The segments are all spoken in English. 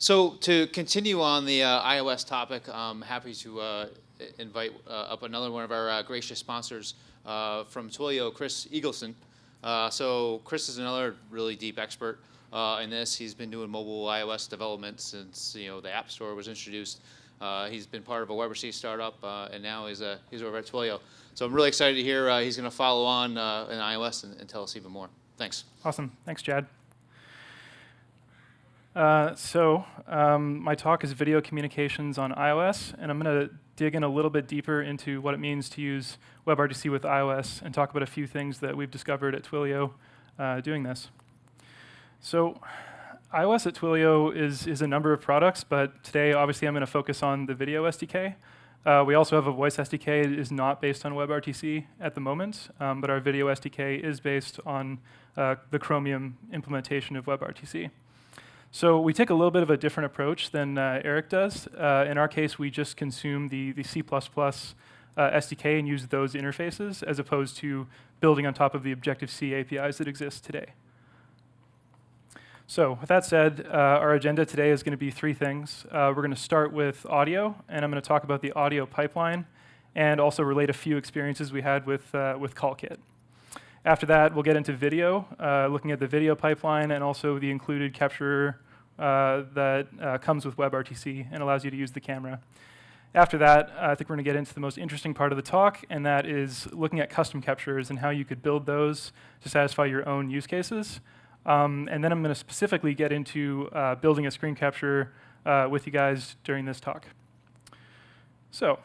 So to continue on the uh, iOS topic, I'm happy to uh, invite uh, up another one of our uh, gracious sponsors uh, from Twilio, Chris Eagleston. Uh, so Chris is another really deep expert in this. He's been doing mobile iOS development since you know the App Store was introduced. he's been part of a WebRTC startup, and now he's, he's over at Twilio. So I'm really excited to hear he's going to follow on in iOS and, and tell us even more. Thanks. Awesome. Thanks, Chad. Uh, so um, my talk is video communications on iOS, and I'm going to dig in a little bit deeper into what it means to use WebRTC with iOS and talk about a few things that we've discovered at Twilio uh, doing this. So iOS at Twilio is, is a number of products, but today obviously I'm going to focus on the video SDK. Uh, we also have a voice SDK. It is not based on WebRTC at the moment, um, but our video SDK is based on uh, the Chromium implementation of WebRTC. So we take a little bit of a different approach than uh, Eric does. Uh, in our case, we just consume the, the C++ uh, SDK and use those interfaces as opposed to building on top of the Objective-C APIs that exist today. So with that said, uh, our agenda today is going to be three things. Uh, we're going to start with audio, and I'm going to talk about the audio pipeline and also relate a few experiences we had with, uh, with CallKit. After that, we'll get into video, uh, looking at the video pipeline and also the included capture uh, that uh, comes with WebRTC and allows you to use the camera. After that, I think we're going to get into the most interesting part of the talk, and that is looking at custom captures and how you could build those to satisfy your own use cases. Um, and then I'm going to specifically get into uh, building a screen capture uh, with you guys during this talk. So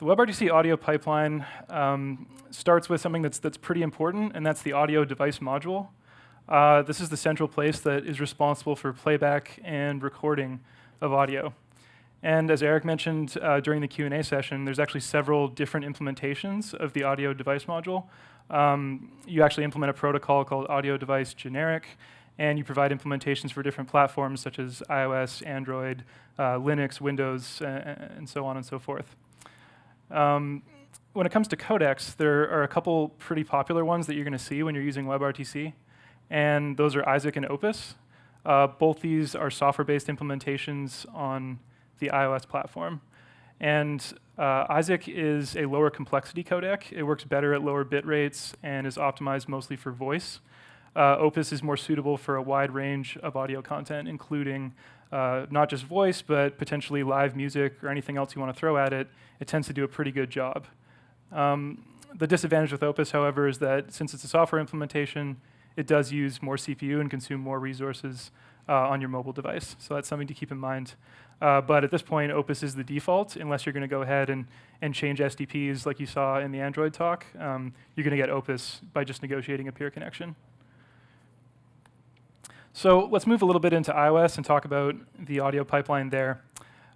the WebRTC audio pipeline um, starts with something that's, that's pretty important, and that's the audio device module. Uh, this is the central place that is responsible for playback and recording of audio. And as Eric mentioned uh, during the Q&A session, there's actually several different implementations of the audio device module. Um, you actually implement a protocol called audio device generic, and you provide implementations for different platforms such as iOS, Android, uh, Linux, Windows, and so on and so forth. Um, when it comes to codecs, there are a couple pretty popular ones that you're going to see when you're using WebRTC, and those are iSAC and Opus. Uh, both these are software-based implementations on the iOS platform. And uh, iSAC is a lower complexity codec. It works better at lower bit rates and is optimized mostly for voice. Uh, Opus is more suitable for a wide range of audio content, including uh, not just voice, but potentially live music or anything else you want to throw at it, it tends to do a pretty good job. Um, the disadvantage with Opus, however, is that since it's a software implementation, it does use more CPU and consume more resources uh, on your mobile device. So that's something to keep in mind. Uh, but at this point, Opus is the default, unless you're going to go ahead and, and change SDPs like you saw in the Android talk. Um, you're going to get Opus by just negotiating a peer connection. So let's move a little bit into iOS and talk about the audio pipeline there.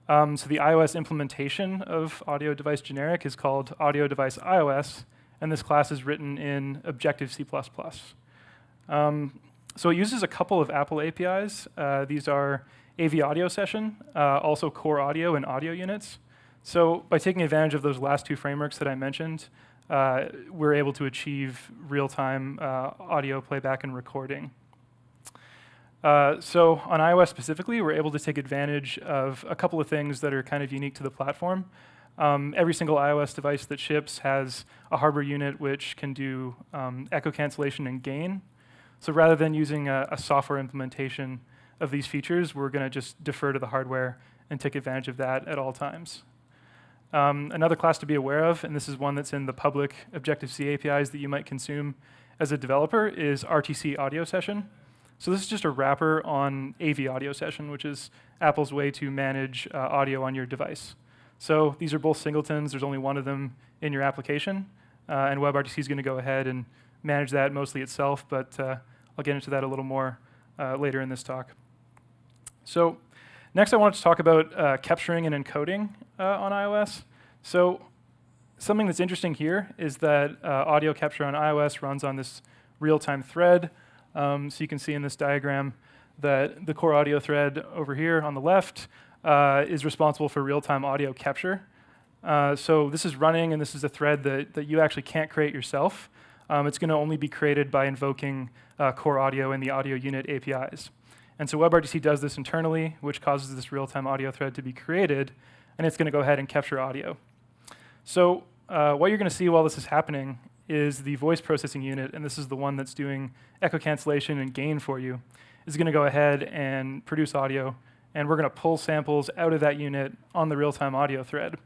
Um, so the iOS implementation of audio device generic is called audio device iOS, and this class is written in Objective-C++. Um, so it uses a couple of Apple APIs. Uh, these are AV audio session, uh, also core audio and audio units. So by taking advantage of those last two frameworks that I mentioned, uh, we're able to achieve real-time uh, audio playback and recording. Uh, so on iOS specifically, we're able to take advantage of a couple of things that are kind of unique to the platform. Um, every single iOS device that ships has a hardware unit which can do um, echo cancellation and gain. So rather than using a, a software implementation of these features, we're going to just defer to the hardware and take advantage of that at all times. Um, another class to be aware of, and this is one that's in the public Objective-C APIs that you might consume as a developer, is RTC audio session. So this is just a wrapper on AV Audio Session, which is Apple's way to manage uh, audio on your device. So these are both singletons. There's only one of them in your application. Uh, and WebRTC is going to go ahead and manage that mostly itself, but uh, I'll get into that a little more uh, later in this talk. So next I wanted to talk about uh, capturing and encoding uh, on iOS. So something that's interesting here is that audio capture on iOS runs on this real-time thread. Um, so you can see in this diagram that the core audio thread over here on the left uh, is responsible for real-time audio capture. Uh, so this is running, and this is a thread that, that you actually can't create yourself. Um, it's going to only be created by invoking uh, core audio and the audio unit APIs. And so WebRTC does this internally, which causes this real-time audio thread to be created, and it's going to go ahead and capture audio. So uh, what you're going to see while this is happening is the voice processing unit, and this is the one that's doing echo cancellation and gain for you, is going to go ahead and produce audio, and we're going to pull samples out of that unit on the real-time audio thread.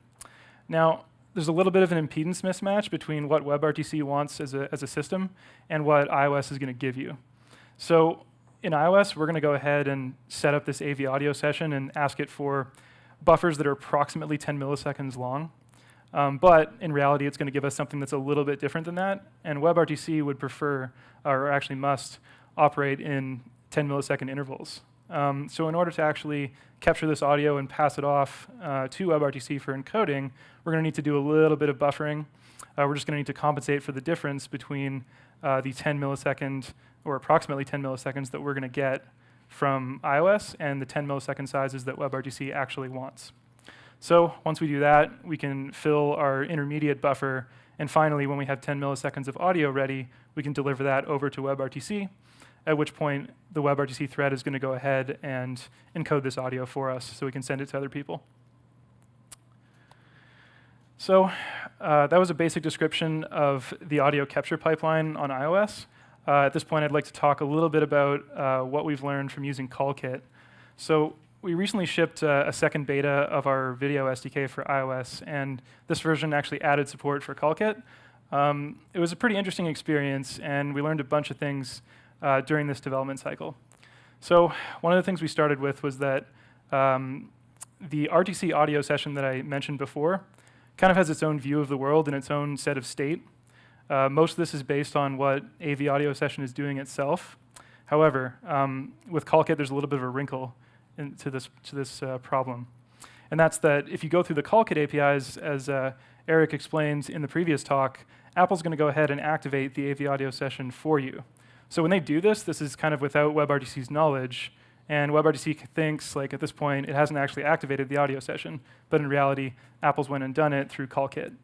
Now, there's a little bit of an impedance mismatch between what WebRTC wants as a, as a system and what iOS is going to give you. So in iOS, we're going to go ahead and set up this AV audio session and ask it for buffers that are approximately 10 milliseconds long. Um, but in reality, it's going to give us something that's a little bit different than that. And WebRTC would prefer, or actually must, operate in 10 millisecond intervals. Um, so in order to actually capture this audio and pass it off uh, to WebRTC for encoding, we're going to need to do a little bit of buffering. Uh, we're just going to need to compensate for the difference between uh, the 10 millisecond or approximately 10 milliseconds that we're going to get from iOS and the 10 millisecond sizes that WebRTC actually wants. So once we do that, we can fill our intermediate buffer. And finally, when we have 10 milliseconds of audio ready, we can deliver that over to WebRTC, at which point the WebRTC thread is going to go ahead and encode this audio for us so we can send it to other people. So uh, that was a basic description of the audio capture pipeline on iOS. Uh, at this point, I'd like to talk a little bit about uh, what we've learned from using CallKit. So we recently shipped uh, a second beta of our video SDK for iOS, and this version actually added support for CallKit. Um, it was a pretty interesting experience, and we learned a bunch of things uh, during this development cycle. So one of the things we started with was that um, the RTC audio session that I mentioned before kind of has its own view of the world and its own set of state. Uh, most of this is based on what AV audio session is doing itself. However, um, with CallKit, there's a little bit of a wrinkle in, to this, to this uh, problem. And that's that if you go through the CallKit APIs, as uh, Eric explained in the previous talk, Apple's going to go ahead and activate the AV audio session for you. So when they do this, this is kind of without WebRTC's knowledge, and WebRTC thinks, like at this point, it hasn't actually activated the audio session, but in reality, Apple's went and done it through CallKit.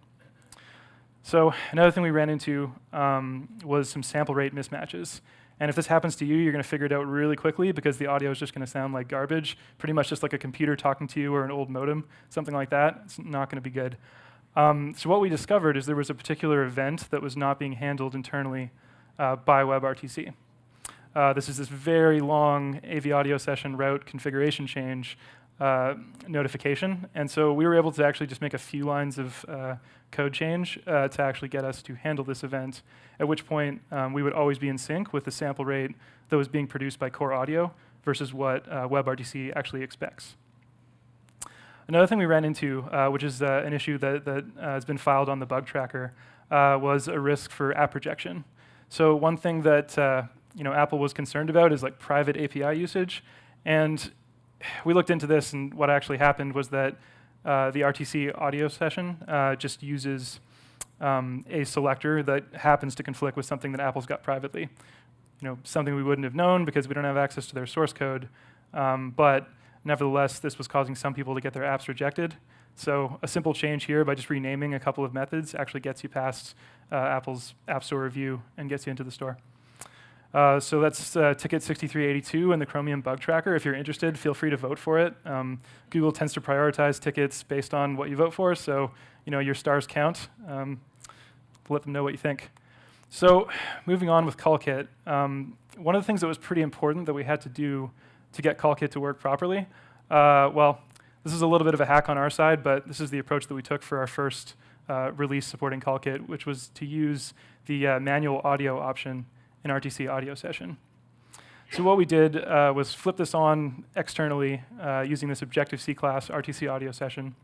So another thing we ran into um, was some sample rate mismatches. And if this happens to you, you're going to figure it out really quickly because the audio is just going to sound like garbage, pretty much just like a computer talking to you or an old modem, something like that. It's not going to be good. Um, so what we discovered is there was a particular event that was not being handled internally uh, by WebRTC. Uh, this is this very long AV audio session route configuration change uh, notification. And so we were able to actually just make a few lines of uh, code change uh, to actually get us to handle this event, at which point um, we would always be in sync with the sample rate that was being produced by core audio versus what uh, WebRTC actually expects. Another thing we ran into, uh, which is an issue that, that has been filed on the bug tracker, was a risk for app projection. So one thing that you know, Apple was concerned about is like private API usage. And we looked into this, and what actually happened was that uh, the RTC audio session uh, just uses um, a selector that happens to conflict with something that Apple's got privately. You know, something we wouldn't have known because we don't have access to their source code. Um, but nevertheless, this was causing some people to get their apps rejected. So a simple change here by just renaming a couple of methods actually gets you past uh, Apple's App Store review and gets you into the store. Uh, so that's uh, ticket 6382 in the Chromium bug tracker. If you're interested, feel free to vote for it. Um, Google tends to prioritize tickets based on what you vote for, so you know your stars count. Um, let them know what you think. So moving on with CallKit, um, one of the things that was pretty important that we had to do to get CallKit to work properly, uh, well, this is a little bit of a hack on our side, but this is the approach that we took for our first uh, release supporting CallKit, which was to use the uh, manual audio option an RTC audio session. So what we did uh, was flip this on externally uh, using this Objective-C class RTC audio session.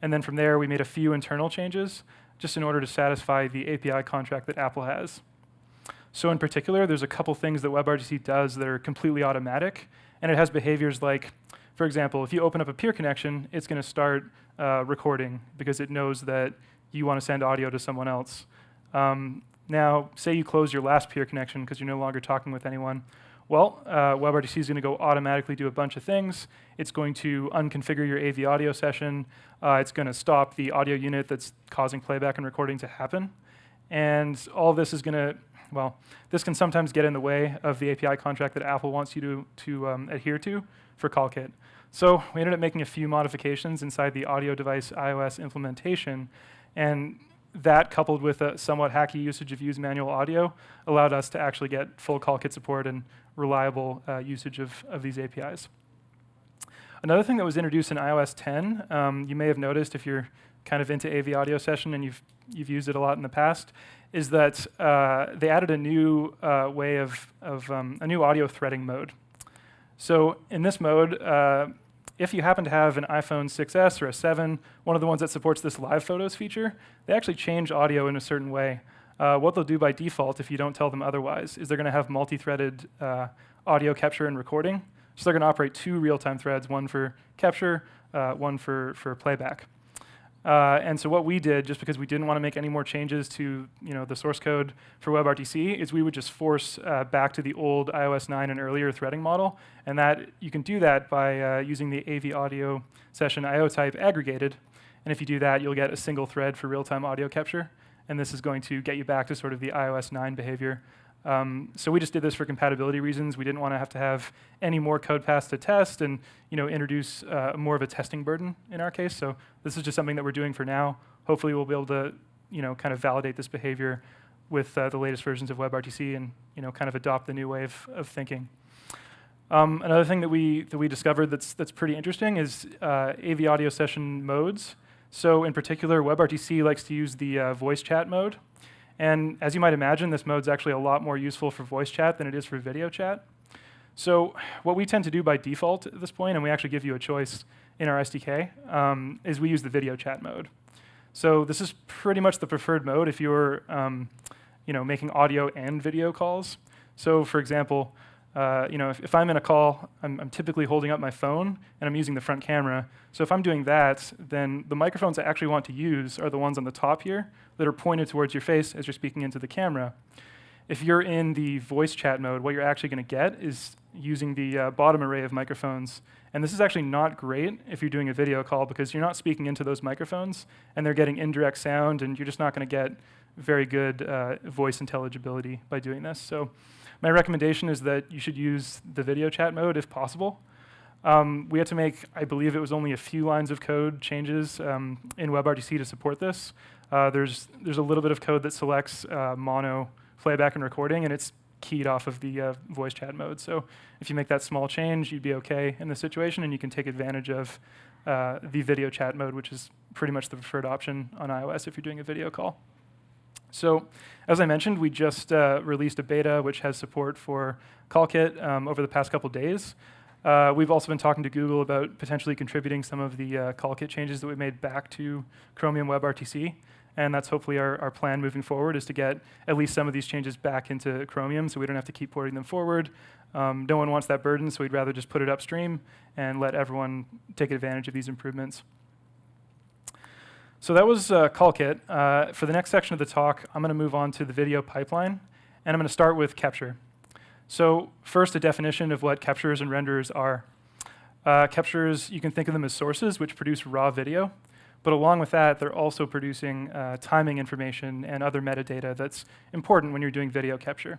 And then from there, we made a few internal changes just in order to satisfy the API contract that Apple has. So in particular, there's a couple things that WebRTC does that are completely automatic, and it has behaviors like, for example, if you open up a peer connection, it's going to start uh, recording because it knows that you want to send audio to someone else. Um, now, say you close your last peer connection because you're no longer talking with anyone. Well, uh, WebRTC is going to go automatically do a bunch of things. It's going to unconfigure your AV audio session. Uh, it's going to stop the audio unit that's causing playback and recording to happen. And all this is going to well, this can sometimes get in the way of the API contract that Apple wants you to, to um, adhere to for CallKit. So we ended up making a few modifications inside the audio device iOS implementation, and that coupled with a somewhat hacky usage of use manual audio allowed us to actually get full CallKit support and reliable uh, usage of, of these APIs. Another thing that was introduced in iOS 10, um, you may have noticed if you're kind of into AV audio session and you've, you've used it a lot in the past, is that uh, they added a new uh, way of, of um, a new audio threading mode. So in this mode, uh, if you happen to have an iPhone 6s or a 7, one of the ones that supports this live photos feature, they actually change audio in a certain way. Uh, what they'll do by default, if you don't tell them otherwise, is they're going to have multi-threaded uh, audio capture and recording. So they're going to operate two real-time threads, one for capture, uh, one for, for playback. Uh, and so what we did, just because we didn't want to make any more changes to you know, the source code for WebRTC, is we would just force uh, back to the old iOS 9 and earlier threading model. And that you can do that by uh, using the AV audio session IO type aggregated. And if you do that, you'll get a single thread for real-time audio capture. And this is going to get you back to sort of the iOS 9 behavior um, so we just did this for compatibility reasons. We didn't want to have to have any more code paths to test and you know, introduce uh, more of a testing burden in our case. So this is just something that we're doing for now. Hopefully we'll be able to you know, kind of validate this behavior with uh, the latest versions of WebRTC and you know, kind of adopt the new way of, of thinking. Um, another thing that we, that we discovered that's, that's pretty interesting is uh, AV audio session modes. So in particular, WebRTC likes to use the uh, voice chat mode. And as you might imagine, this mode is actually a lot more useful for voice chat than it is for video chat. So what we tend to do by default at this point, and we actually give you a choice in our SDK, um, is we use the video chat mode. So this is pretty much the preferred mode if you're um, you know, making audio and video calls. So for example, uh, you know, if, if, I'm in a call, I'm, I'm, typically holding up my phone and I'm using the front camera. So if I'm doing that, then the microphones I actually want to use are the ones on the top here that are pointed towards your face as you're speaking into the camera. If you're in the voice chat mode, what you're actually going to get is using the uh, bottom array of microphones. And this is actually not great if you're doing a video call because you're not speaking into those microphones and they're getting indirect sound and you're just not going to get very good uh, voice intelligibility by doing this. So my recommendation is that you should use the video chat mode if possible. Um, we had to make, I believe it was only a few lines of code changes um, in WebRTC to support this. Uh, there's, there's a little bit of code that selects uh, mono playback and recording, and it's keyed off of the uh, voice chat mode. So if you make that small change, you'd be OK in this situation, and you can take advantage of uh, the video chat mode, which is pretty much the preferred option on iOS if you're doing a video call. So as I mentioned, we just uh, released a beta which has support for CallKit um, over the past couple days. Uh, we've also been talking to Google about potentially contributing some of the uh, CallKit changes that we made back to Chromium WebRTC. And that's hopefully our, our plan moving forward is to get at least some of these changes back into Chromium so we don't have to keep porting them forward. Um, no one wants that burden, so we'd rather just put it upstream and let everyone take advantage of these improvements. So that was uh, CallKit. Uh, for the next section of the talk, I'm going to move on to the video pipeline, and I'm going to start with capture. So first, a definition of what captures and renders are. Uh, capturers, you can think of them as sources which produce raw video, but along with that, they're also producing uh, timing information and other metadata that's important when you're doing video capture.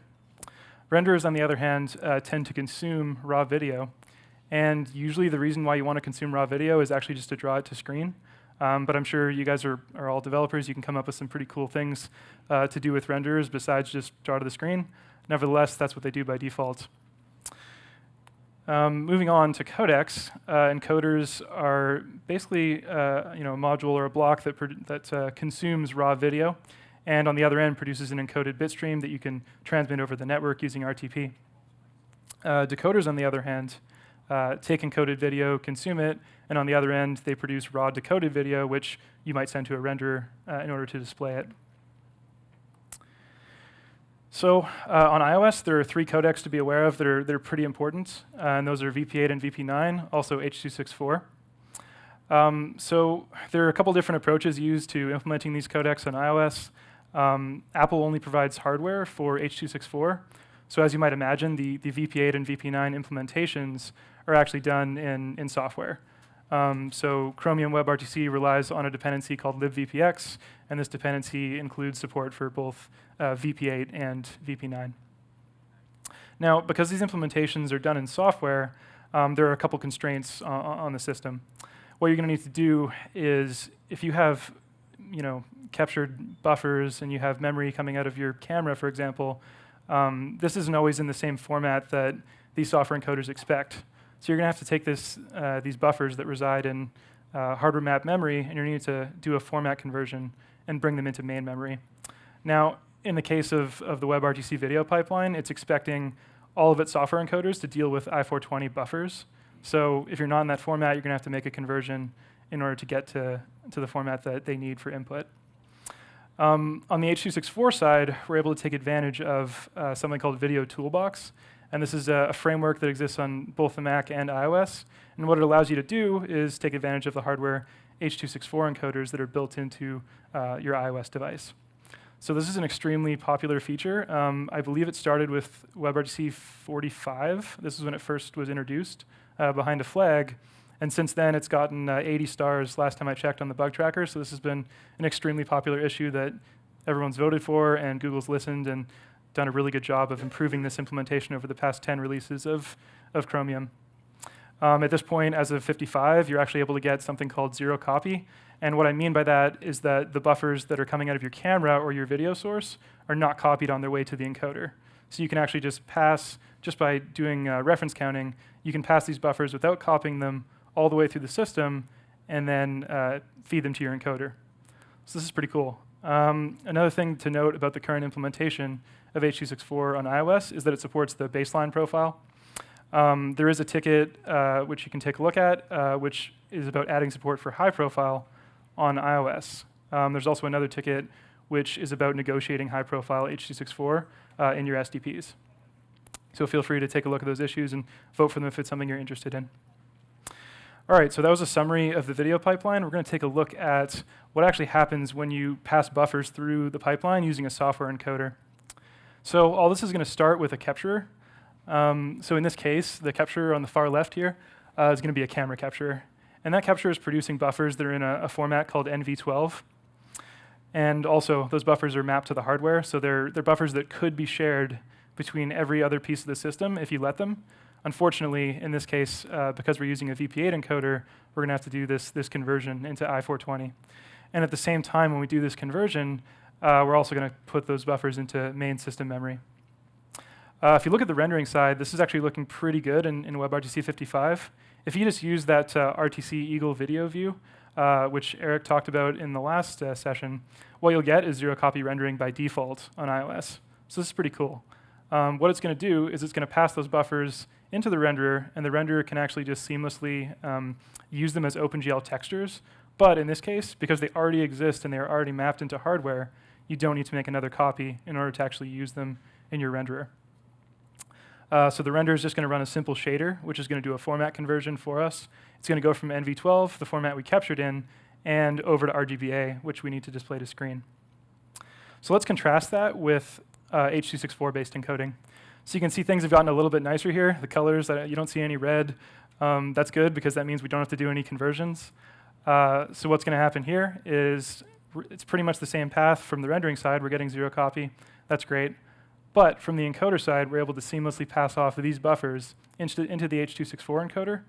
Renderers, on the other hand, uh, tend to consume raw video, and usually the reason why you want to consume raw video is actually just to draw it to screen. Um, but I'm sure you guys are, are all developers. You can come up with some pretty cool things uh, to do with renderers besides just draw to the screen. Nevertheless, that's what they do by default. Um, moving on to codecs, uh, encoders are basically uh, you know, a module or a block that, that uh, consumes raw video, and on the other end produces an encoded bit stream that you can transmit over the network using RTP. Uh, decoders, on the other hand, uh, take encoded video, consume it, and on the other end, they produce raw decoded video, which you might send to a renderer uh, in order to display it. So uh, on iOS, there are three codecs to be aware of that are, that are pretty important, uh, and those are VP8 and VP9, also H.264. Um, so there are a couple different approaches used to implementing these codecs on iOS. Um, Apple only provides hardware for H.264. So as you might imagine, the, the VP8 and VP9 implementations are actually done in, in software. Um, so Chromium WebRTC relies on a dependency called libvpx, and this dependency includes support for both uh, VP8 and VP9. Now, because these implementations are done in software, um, there are a couple constraints on, on the system. What you're going to need to do is, if you have, you know, captured buffers and you have memory coming out of your camera, for example, um, this isn't always in the same format that these software encoders expect. So you're going to have to take this, uh, these buffers that reside in uh, hardware map memory, and you're going to need to do a format conversion and bring them into main memory. Now, in the case of, of the WebRTC video pipeline, it's expecting all of its software encoders to deal with I420 buffers. So if you're not in that format, you're going to have to make a conversion in order to get to, to the format that they need for input. Um, on the H.264 side, we're able to take advantage of uh, something called Video Toolbox. And this is a, a, framework that exists on both the Mac and iOS. And what it allows you to do is take advantage of the hardware H.264 encoders that are built into uh, your iOS device. So this is an extremely popular feature. Um, I believe it started with WebRTC 45. This is when it first was introduced uh, behind a flag. And since then, it's gotten uh, 80 stars last time I checked on the bug tracker. So this has been an extremely popular issue that everyone's voted for, and Google's listened and done a really good job of improving this implementation over the past 10 releases of, of Chromium. Um, at this point, as of 55, you're actually able to get something called zero copy. And what I mean by that is that the buffers that are coming out of your camera or your video source are not copied on their way to the encoder. So you can actually just pass, just by doing uh, reference counting, you can pass these buffers without copying them all the way through the system and then uh, feed them to your encoder. So this is pretty cool. Um, another thing to note about the current implementation of H.264 on iOS is that it supports the baseline profile. Um, there is a ticket uh, which you can take a look at, uh, which is about adding support for high profile on iOS. Um, there's also another ticket which is about negotiating high profile H.264 uh, in your SDPs. So feel free to take a look at those issues and vote for them if it's something you're interested in. All right, so that was a summary of the video pipeline. We're going to take a look at what actually happens when you pass buffers through the pipeline using a software encoder. So all this is going to start with a capturer. Um, so in this case, the capturer on the far left here uh, is going to be a camera capturer. And that capturer is producing buffers that are in a, a, format called NV12. And also, those buffers are mapped to the hardware, so they're, they're buffers that could be shared between every other piece of the system if you let them. Unfortunately, in this case, uh, because we're using a VP8 encoder, we're going to have to do this, this conversion into I420. And at the same time, when we do this conversion, uh, we're also going to put those buffers into main system memory. Uh, if you look at the rendering side, this is actually looking pretty good in, in WebRTC 55. If you just use that uh, RTC EAGL video view, uh, which Eric talked about in the last uh, session, what you'll get is zero copy rendering by default on iOS. So this is pretty cool. Um, what it's going to do is it's going to pass those buffers into the renderer, and the renderer can actually just seamlessly um, use them as OpenGL textures. But in this case, because they already exist and they are already mapped into hardware, you don't need to make another copy in order to actually use them in your renderer. Uh, so the render is just going to run a simple shader, which is going to do a format conversion for us. It's going to go from NV12, the format we captured in, and over to RGBA, which we need to display to screen. So let's contrast that with uh, H.264-based encoding. So you can see things have gotten a little bit nicer here. The colors, that you don't see any red. Um, that's good because that means we don't have to do any conversions. Uh, so what's going to happen here is it's pretty much the same path from the rendering side. We're getting zero copy. That's great. But from the encoder side, we're able to seamlessly pass off these buffers into, into the H.264 encoder.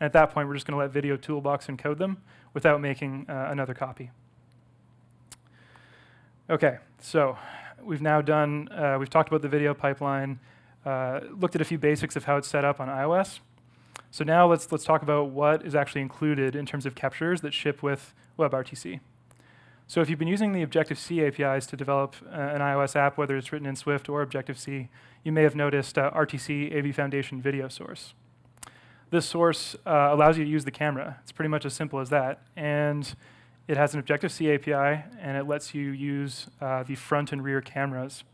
And at that point, we're just going to let Video Toolbox encode them without making uh, another copy. OK, so we've now done, uh, we've talked about the video pipeline, uh, looked at a few basics of how it's set up on iOS. So now let's, let's talk about what is actually included in terms of captures that ship with WebRTC. So if you've been using the Objective-C APIs to develop uh, an iOS app, whether it's written in Swift or Objective-C, you may have noticed uh, RTC AV Foundation video source. This source uh, allows you to use the camera. It's pretty much as simple as that. And it has an Objective-C API, and it lets you use uh, the front and rear cameras.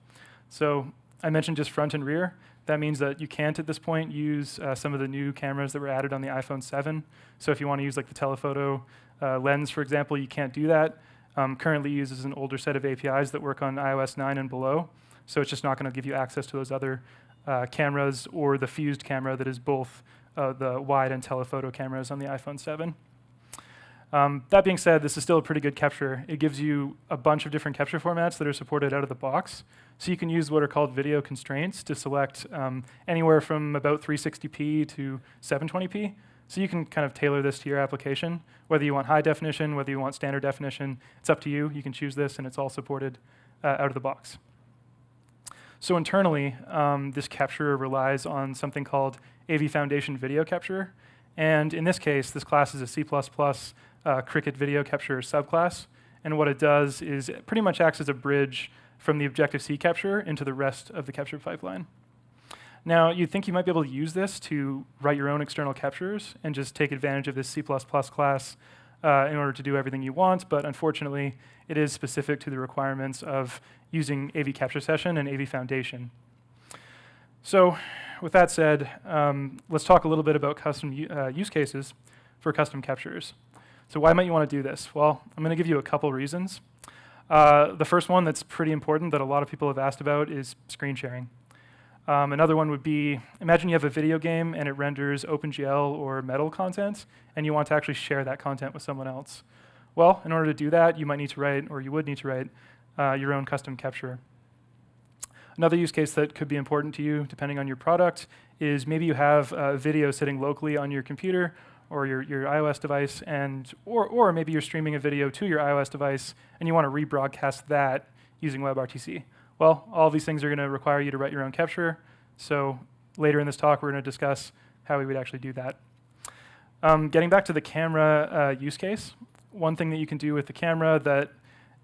So I mentioned just front and rear. That means that you can't, at this point, use uh, some of the new cameras that were added on the iPhone 7. So if you want to use like the telephoto uh, lens, for example, you can't do that. Um, currently uses an older set of APIs that work on iOS 9 and below. So it's just not going to give you access to those other uh, cameras or the fused camera that is both uh, the wide and telephoto cameras on the iPhone 7. Um, that being said, this is still a pretty good capture. It gives you a bunch of different capture formats that are supported out of the box. So you can use what are called video constraints to select um, anywhere from about 360p to 720p. So you can kind of tailor this to your application, whether you want high definition, whether you want standard definition. It's up to you. You can choose this, and it's all supported uh, out of the box. So internally, um, this capture relies on something called AV Foundation Video Capture. And in this case, this class is a C++ uh, Cricket Video Capture subclass. And what it does is it pretty much acts as a bridge from the Objective-C capture into the rest of the capture pipeline. Now, you'd think you might be able to use this to write your own external captures and just take advantage of this C++ class uh, in order to do everything you want, but unfortunately, it is specific to the requirements of using AV Capture Session and AV Foundation. So with that said, um, let's talk a little bit about custom uh, use cases for custom captures. So why might you want to do this? Well, I'm going to give you a couple reasons. Uh, the first one that's pretty important that a lot of people have asked about is screen sharing. Um, another one would be, imagine you have a video game and it renders OpenGL or Metal content, and you want to actually share that content with someone else. Well, in order to do that, you might need to write, or you would need to write, uh, your own custom capture. Another use case that could be important to you, depending on your product, is maybe you have a video sitting locally on your computer or your, your iOS device, and or, or maybe you're streaming a video to your iOS device and you want to rebroadcast that using WebRTC. Well, all these things are going to require you to write your own capture. So later in this talk, we're going to discuss how we would actually do that. Um, getting back to the camera uh, use case, one thing that you can do with the camera that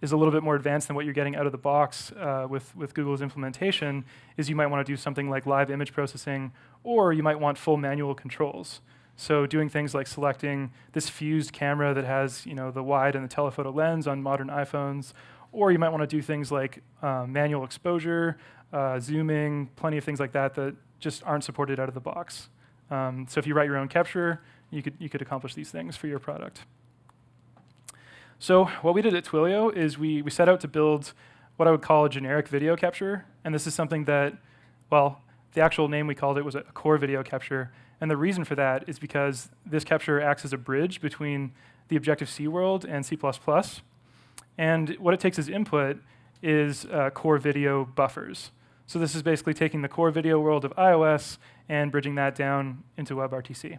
is a little bit more advanced than what you're getting out of the box uh, with, with Google's implementation is you might want to do something like live image processing, or you might want full manual controls. So doing things like selecting this fused camera that has you know, the wide and the telephoto lens on modern iPhones, or you might want to do things like uh, manual exposure, uh, zooming, plenty of things like that that just aren't supported out of the box. Um, so if you write your own capture, you could, you could accomplish these things for your product. So what we did at Twilio is we, we set out to build what I would call a generic video capture. And this is something that, well, the actual name we called it was a core video capture. And the reason for that is because this capture acts as a bridge between the Objective-C world and C++. And what it takes as input is uh, core video buffers. So this is basically taking the core video world of iOS and bridging that down into WebRTC.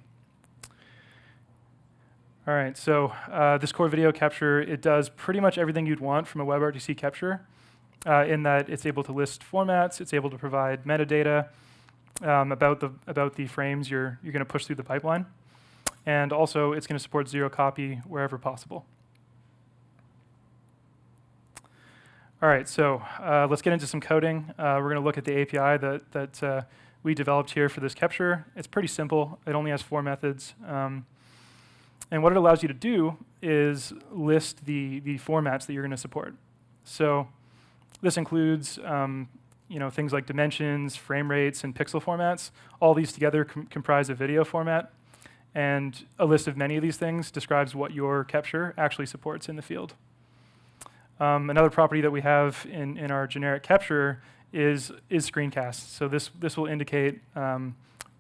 All right, so uh, this core video capture, it does pretty much everything you'd want from a WebRTC capture uh, in that it's able to list formats, it's able to provide metadata, um, about, the, about the frames you're, you're going to push through the pipeline. And also, it's going to support zero copy wherever possible. All right, so uh, let's get into some coding. Uh, we're going to look at the API that, that uh, we developed here for this capture. It's pretty simple. It only has four methods. Um, and what it allows you to do is list the, the formats that you're going to support. So this includes um, you know, things like dimensions, frame rates, and pixel formats. All these together com comprise a video format. And a list of many of these things describes what your capture actually supports in the field. Um, another property that we have in, in our generic capture is, is screencast. So this, this will indicate um,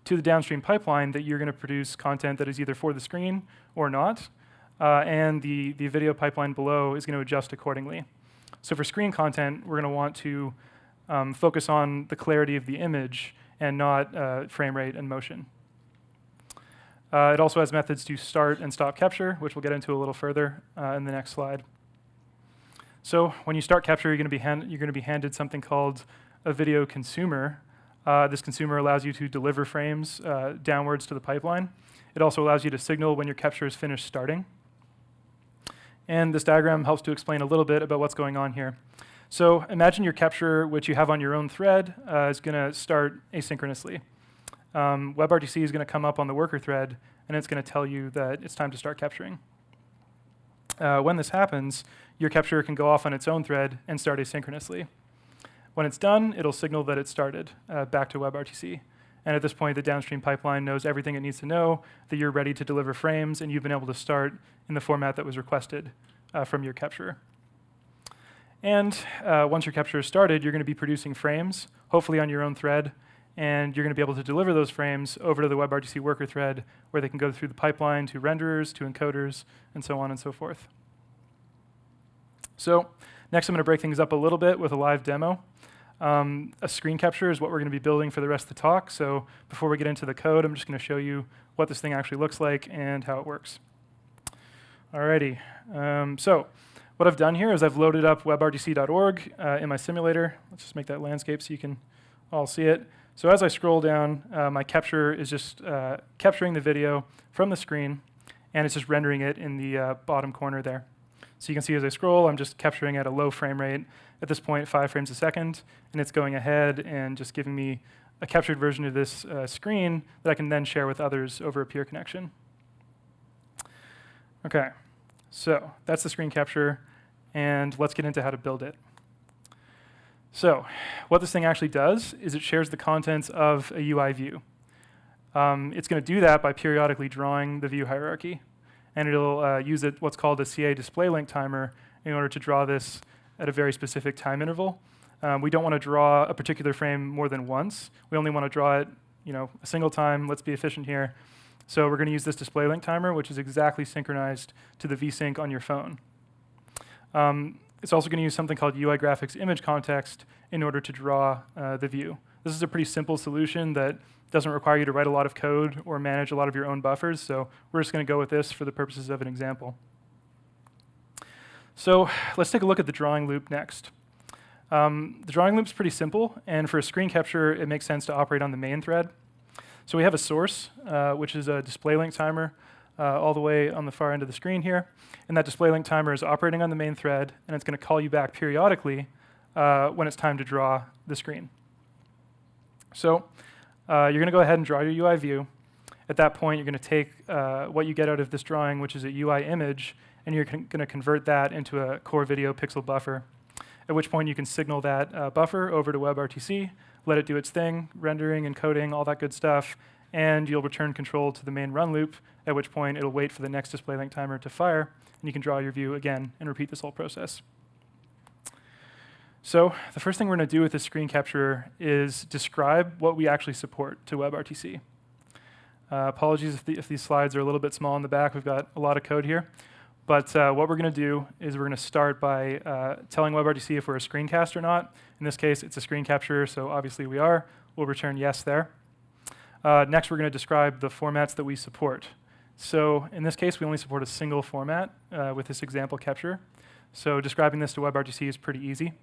to the downstream pipeline that you're going to produce content that is either for the screen or not. Uh, and the, the video pipeline below is going to adjust accordingly. So for screen content, we're going to want to um, focus on the clarity of the image and not uh, frame rate and motion. Uh, it also has methods to start and stop capture, which we'll get into a little further uh, in the next slide. So when you start capture, you're going to be, hand you're going to be handed something called a video consumer. Uh, this consumer allows you to deliver frames uh, downwards to the pipeline. It also allows you to signal when your capture is finished starting. And this diagram helps to explain a little bit about what's going on here. So imagine your capture, which you have on your own thread, uh, is going to start asynchronously. Um, WebRTC is going to come up on the worker thread, and it's going to tell you that it's time to start capturing. Uh, when this happens, your capture can go off on its own thread and start asynchronously. When it's done, it'll signal that it started uh, back to WebRTC. And at this point, the downstream pipeline knows everything it needs to know, that you're ready to deliver frames, and you've been able to start in the format that was requested uh, from your capture. And uh, once your capture is started, you're going to be producing frames, hopefully on your own thread. And you're going to be able to deliver those frames over to the WebRTC worker thread where they can go through the pipeline to renderers, to encoders, and so on and so forth. So next I'm going to break things up a little bit with a live demo. Um, a screen capture is what we're going to be building for the rest of the talk. So before we get into the code, I'm just going to show you what this thing actually looks like and how it works. Alrighty, um, so what I've done here is I've loaded up webrtc.org uh, in my simulator. Let's just make that landscape so you can all see it. So as I scroll down, uh, my capture is just uh, capturing the video from the screen, and it's just rendering it in the uh, bottom corner there. So you can see as I scroll, I'm just capturing at a low frame rate, at this point, five frames a second, and it's going ahead and just giving me a captured version of this uh, screen that I can then share with others over a peer connection. Okay, so that's the screen capture, and let's get into how to build it. So what this thing actually does is it shares the contents of a UI view. Um, it's going to do that by periodically drawing the view hierarchy, and it'll uh, use it, what's called a CA display link timer in order to draw this at a very specific time interval. Um, we don't want to draw a particular frame more than once. We only want to draw it you know, a single time. Let's be efficient here. So we're going to use this display link timer, which is exactly synchronized to the vsync on your phone. Um, it's also going to use something called UI graphics image context in order to draw uh, the view. This is a pretty simple solution that doesn't require you to write a lot of code or manage a lot of your own buffers, so we're just going to go with this for the purposes of an example. So let's take a look at the drawing loop next. Um, the drawing loop is pretty simple, and for a screen capture, it makes sense to operate on the main thread. So we have a source, uh, which is a display link timer, uh, all the way on the far end of the screen here. And that display link timer is operating on the main thread, and it's going to call you back periodically uh, when it's time to draw the screen. So uh, you're going to go ahead and draw your UI view. At that point, you're going to take uh, what you get out of this drawing, which is a UI image, and you're going to convert that into a core video pixel buffer at which point you can signal that uh, buffer over to WebRTC, let it do its thing, rendering, encoding, all that good stuff, and you'll return control to the main run loop, at which point it'll wait for the next display link timer to fire, and you can draw your view again and repeat this whole process. So the first thing we're going to do with this screen capture is describe what we actually support to WebRTC. Uh, apologies if, the, if, these slides are a little bit small in the back. We've got a lot of code here. But uh, what we're going to do is we're going to start by uh, telling WebRTC if we're a screencast or not. In this case, it's a screen capture, so obviously we are. We'll return yes there. Uh, next, we're going to describe the formats that we support. So in this case, we only support a single format uh, with this example capture. So describing this to WebRTC is pretty easy.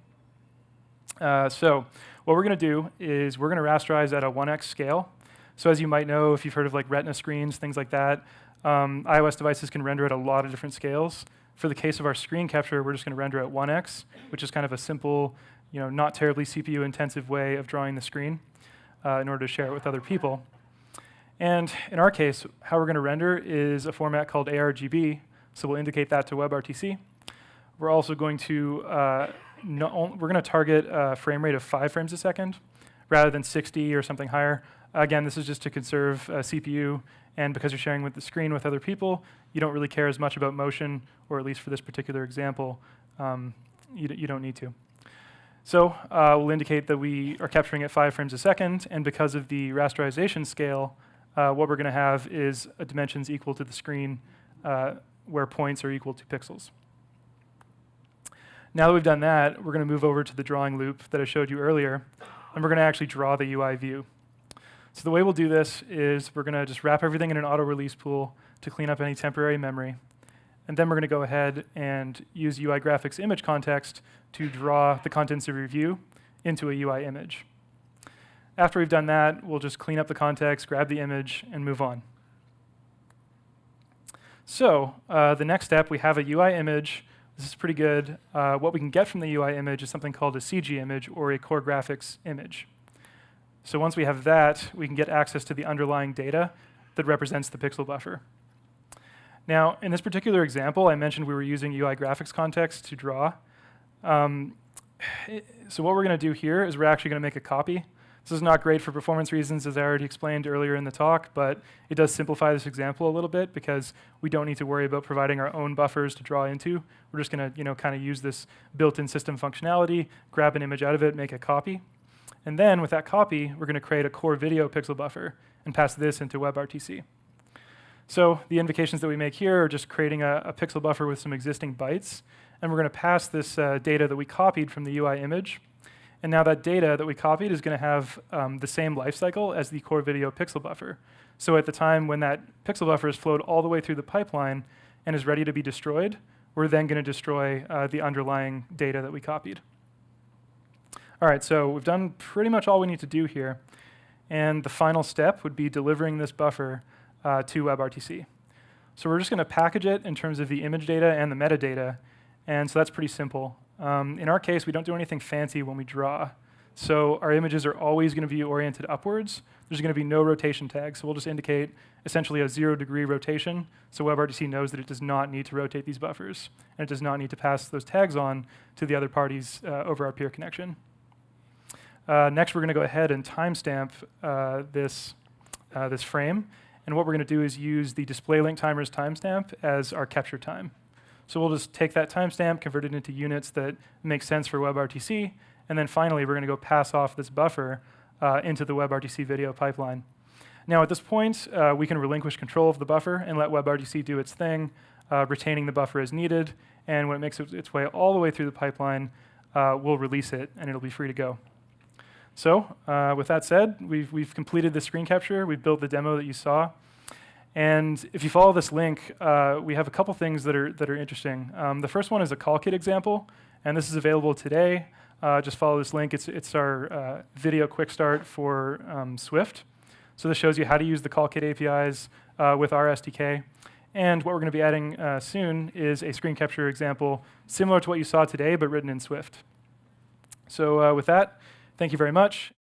Uh, so what we're going to do is we're going to rasterize at a 1x scale. So as you might know, if you've heard of like retina screens, things like that, um, iOS devices can render at a lot of different scales. For the case of our screen capture, we're just going to render at 1x, which is kind of a simple, you know, not terribly CPU-intensive way of drawing the screen uh, in order to share it with other people. And in our case, how we're going to render is a format called ARGB, so we'll indicate that to WebRTC. We're also going to uh, no, we're going to target a frame rate of five frames a second rather than 60 or something higher. Again, this is just to conserve uh, CPU and because you're sharing with the screen with other people, you don't really care as much about motion, or at least for this particular example, um, you, you, don't need to. So uh, we'll indicate that we are capturing at five frames a second, and because of the rasterization scale, uh, what we're going to have is dimensions equal to the screen uh, where points are equal to pixels. Now that we've done that, we're going to move over to the drawing loop that I showed you earlier, and we're going to actually draw the UI view. So the way we'll do this is we're going to just wrap everything in an auto release pool to clean up any temporary memory. And then we're going to go ahead and use UI graphics image context to draw the contents of your view into a UI image. After we've done that, we'll just clean up the context, grab the image, and move on. So uh, the next step, we have a UI image. This is pretty good. Uh, what we can get from the UI image is something called a CG image or a core graphics image. So once we have that, we can get access to the underlying data that represents the pixel buffer. Now, in this particular example, I mentioned we were using UI graphics context to draw. Um, so what we're going to do here is we're actually going to make a copy. This is not great for performance reasons, as I already explained earlier in the talk, but it does simplify this example a little bit because we don't need to worry about providing our own buffers to draw into. We're just going to you know, kind of use this built-in system functionality, grab an image out of it, make a copy. And then with that copy, we're going to create a core video pixel buffer and pass this into WebRTC. So the invocations that we make here are just creating a, a pixel buffer with some existing bytes, and we're going to pass this uh, data that we copied from the UI image. And now that data that we copied is going to have um, the same lifecycle as the core video pixel buffer. So at the time when that pixel buffer is flowed all the way through the pipeline and is ready to be destroyed, we're then going to destroy uh, the underlying data that we copied. All right, so we've done pretty much all we need to do here. And the final step would be delivering this buffer uh, to WebRTC. So we're just going to package it in terms of the image data and the metadata. And so that's pretty simple. Um, in our case, we don't do anything fancy when we draw. So our images are always going to be oriented upwards. There's going to be no rotation tags. So we'll just indicate essentially a zero degree rotation. So WebRTC knows that it does not need to rotate these buffers. And it does not need to pass those tags on to the other parties uh, over our peer connection. Uh, next, we're going to go ahead and timestamp uh, this, uh, this frame. And what we're going to do is use the display link timers timestamp as our capture time. So we'll just take that timestamp, convert it into units that make sense for WebRTC, and then finally, we're going to go pass off this buffer uh, into the WebRTC video pipeline. Now, at this point, uh, we can relinquish control of the buffer and let WebRTC do its thing, uh, retaining the buffer as needed. And when it makes its way all the way through the pipeline, uh, we'll release it, and it'll be free to go. So uh, with that said, we've, we've completed the screen capture. We've built the demo that you saw. And if you follow this link, uh, we have a couple things that are, that are interesting. Um, the first one is a CallKit example, and this is available today. Uh, just follow this link. It's, it's our uh, video quick start for um, Swift. So this shows you how to use the CallKit APIs uh, with our SDK. And what we're going to be adding uh, soon is a screen capture example similar to what you saw today, but written in Swift. So with that, Thank you very much.